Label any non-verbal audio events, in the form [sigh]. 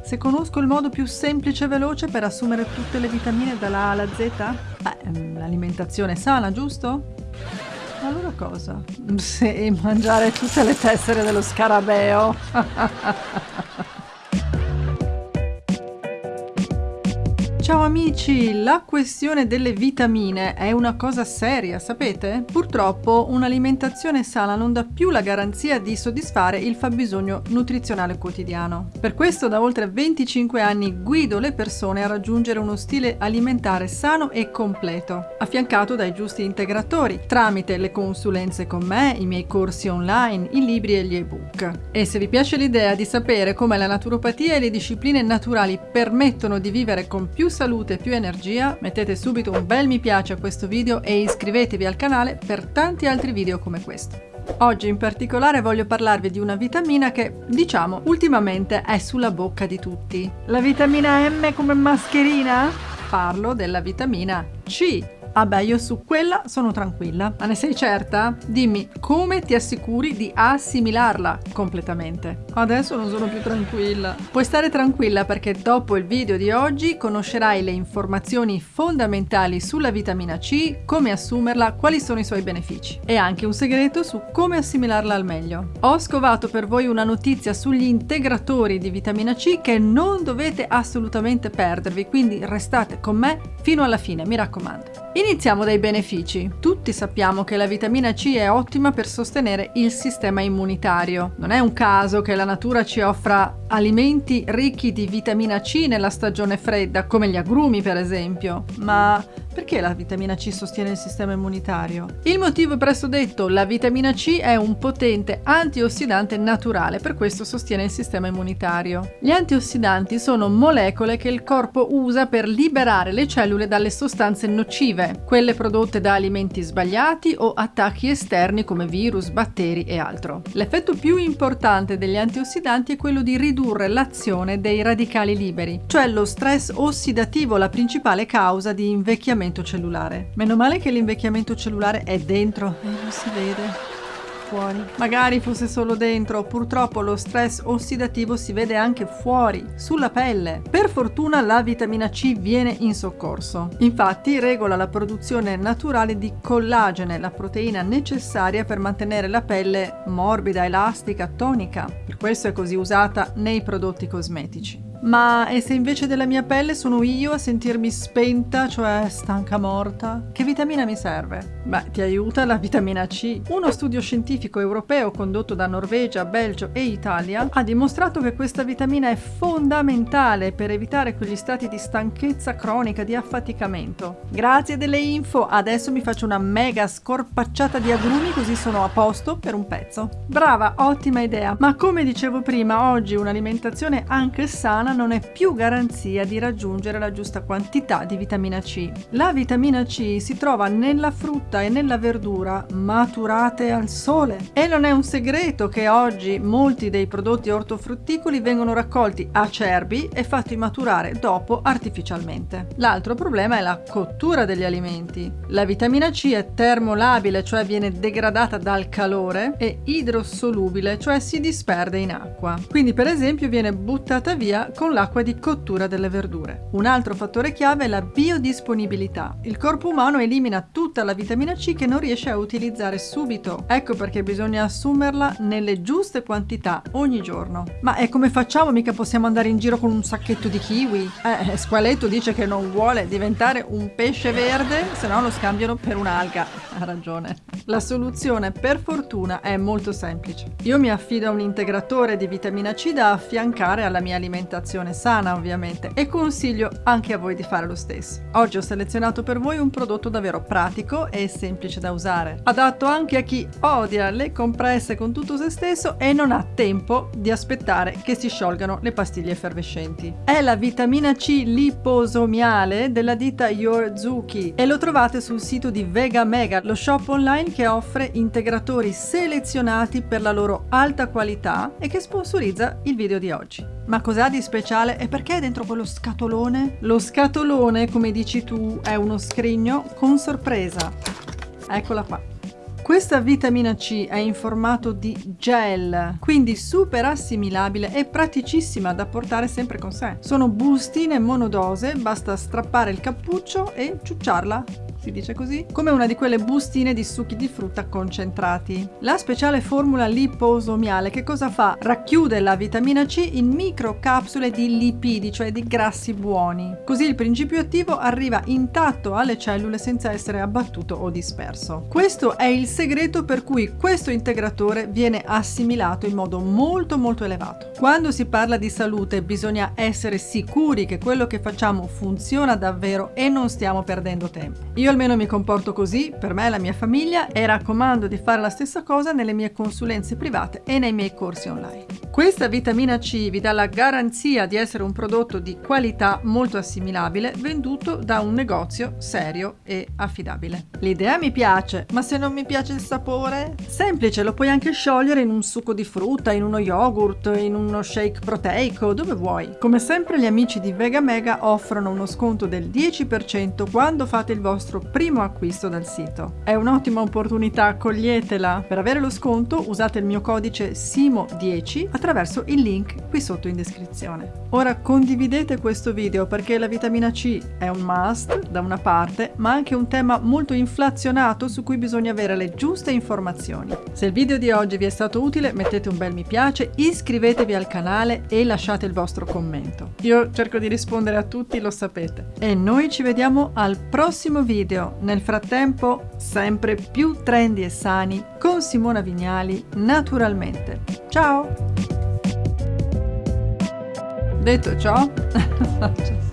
Se conosco il modo più semplice e veloce per assumere tutte le vitamine dalla A alla Z? Beh, l'alimentazione sana, giusto? Allora cosa? [laughs] Sì, mangiare tutte le tessere dello scarabeo. [laughs] Ciao amici, la questione delle vitamine è una cosa seria, sapete? Purtroppo un'alimentazione sana non dà più la garanzia di soddisfare il fabbisogno nutrizionale quotidiano. Per questo da oltre 25 anni guido le persone a raggiungere uno stile alimentare sano e completo, affiancato dai giusti integratori, tramite le consulenze con me, i miei corsi online, i libri e gli ebook. E se vi piace l'idea di sapere come la naturopatia e le discipline naturali permettono di vivere con più salute salute e più energia, mettete subito un bel mi piace a questo video e iscrivetevi al canale per tanti altri video come questo. Oggi in particolare voglio parlarvi di una vitamina che, diciamo, ultimamente è sulla bocca di tutti. La vitamina M come mascherina? Parlo della vitamina C, Ah beh, io su quella sono tranquilla. Ma ne sei certa? Dimmi, come ti assicuri di assimilarla completamente? Adesso non sono più tranquilla. Puoi stare tranquilla perché dopo il video di oggi conoscerai le informazioni fondamentali sulla vitamina C, come assumerla, quali sono i suoi benefici e anche un segreto su come assimilarla al meglio. Ho scovato per voi una notizia sugli integratori di vitamina C che non dovete assolutamente perdervi, quindi restate con me fino alla fine, mi raccomando. Iniziamo dai benefici. Tutti sappiamo che la vitamina C è ottima per sostenere il sistema immunitario. Non è un caso che la natura ci offra alimenti ricchi di vitamina C nella stagione fredda, come gli agrumi per esempio, ma perché la vitamina C sostiene il sistema immunitario? Il motivo è presto detto, la vitamina C è un potente antiossidante naturale, per questo sostiene il sistema immunitario. Gli antiossidanti sono molecole che il corpo usa per liberare le cellule dalle sostanze nocive, quelle prodotte da alimenti sbagliati o attacchi esterni come virus, batteri e altro. L'effetto più importante degli antiossidanti è quello di ridurre l'azione dei radicali liberi, cioè lo stress ossidativo, la principale causa di invecchiamento l'invecchiamento cellulare. Meno male che l'invecchiamento cellulare è dentro e non si vede fuori. Magari fosse solo dentro, purtroppo lo stress ossidativo si vede anche fuori, sulla pelle. Per fortuna la vitamina C viene in soccorso. Infatti regola la produzione naturale di collagene, la proteina necessaria per mantenere la pelle morbida, elastica, tonica. Per questo è così usata nei prodotti cosmetici. Ma e se invece della mia pelle sono io a sentirmi spenta, cioè stanca morta? Che vitamina mi serve? Beh, ti aiuta la vitamina C. Uno studio scientifico europeo condotto da Norvegia, Belgio e Italia ha dimostrato che questa vitamina è fondamentale per evitare quegli stati di stanchezza cronica, di affaticamento. Grazie delle info, adesso mi faccio una mega scorpacciata di agrumi così sono a posto per un pezzo. Brava, ottima idea. Ma come dicevo prima, oggi un'alimentazione anche sana non è più garanzia di raggiungere la giusta quantità di vitamina C. La vitamina C si trova nella frutta e nella verdura maturate al sole. E non è un segreto che oggi molti dei prodotti ortofrutticoli vengono raccolti acerbi e fatti maturare dopo artificialmente. L'altro problema è la cottura degli alimenti. La vitamina C è termolabile, cioè viene degradata dal calore, e idrosolubile, cioè si disperde in acqua. Quindi per esempio viene buttata via con l'acqua di cottura delle verdure. Un altro fattore chiave è la biodisponibilità. Il corpo umano elimina tutta la vitamina C che non riesce a utilizzare subito. Ecco perché bisogna assumerla nelle giuste quantità ogni giorno. Ma e come facciamo? Mica possiamo andare in giro con un sacchetto di kiwi? Eh, Squaletto dice che non vuole diventare un pesce verde, se no lo scambiano per un'alga. Ha ragione. La soluzione, per fortuna, è molto semplice. Io mi affido a un integratore di vitamina C da affiancare alla mia alimentazione alimentazione sana ovviamente e consiglio anche a voi di fare lo stesso. Oggi ho selezionato per voi un prodotto davvero pratico e semplice da usare, adatto anche a chi odia le compresse con tutto se stesso e non ha tempo di aspettare che si sciolgano le pastiglie effervescenti. È la vitamina C liposomiale della ditta Yorzuki e lo trovate sul sito di Vega Mega, lo shop online che offre integratori selezionati per la loro alta qualità e che sponsorizza il video di oggi. Ma cos'ha di speciale e perché è dentro quello scatolone? Lo scatolone, come dici tu, è uno scrigno con sorpresa. Eccola qua. Questa vitamina C è in formato di gel, quindi super assimilabile e praticissima da portare sempre con sé. Sono bustine monodose, basta strappare il cappuccio e ciucciarla si dice così, come una di quelle bustine di succhi di frutta concentrati. La speciale formula liposomiale che cosa fa? Racchiude la vitamina C in microcapsule di lipidi, cioè di grassi buoni. Così il principio attivo arriva intatto alle cellule senza essere abbattuto o disperso. Questo è il segreto per cui questo integratore viene assimilato in modo molto molto elevato. Quando si parla di salute bisogna essere sicuri che quello che facciamo funziona davvero e non stiamo perdendo tempo. Io almeno mi comporto così, per me e la mia famiglia, e raccomando di fare la stessa cosa nelle mie consulenze private e nei miei corsi online. Questa vitamina C vi dà la garanzia di essere un prodotto di qualità molto assimilabile venduto da un negozio serio e affidabile. L'idea mi piace, ma se non mi piace il sapore? Semplice, lo puoi anche sciogliere in un succo di frutta, in uno yogurt, in uno shake proteico, dove vuoi. Come sempre gli amici di Vega Mega offrono uno sconto del 10% quando fate il vostro primo acquisto dal sito. È un'ottima opportunità, coglietela! Per avere lo sconto usate il mio codice SIMO10 attraverso il link qui sotto in descrizione. Ora condividete questo video perché la vitamina C è un must da una parte, ma anche un tema molto inflazionato su cui bisogna avere le giuste informazioni. Se il video di oggi vi è stato utile mettete un bel mi piace, iscrivetevi al canale e lasciate il vostro commento. Io cerco di rispondere a tutti, lo sapete. E noi ci vediamo al prossimo video. Nel frattempo, sempre più trendy e sani con Simona Vignali, naturalmente. Ciao! Detto ciò, [laughs]